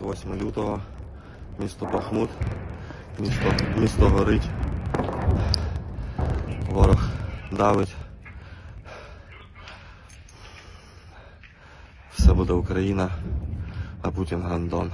8 лютого, місто Бахмут, місто, місто горить, ворог давить. Все буде Україна, а Путін гандон.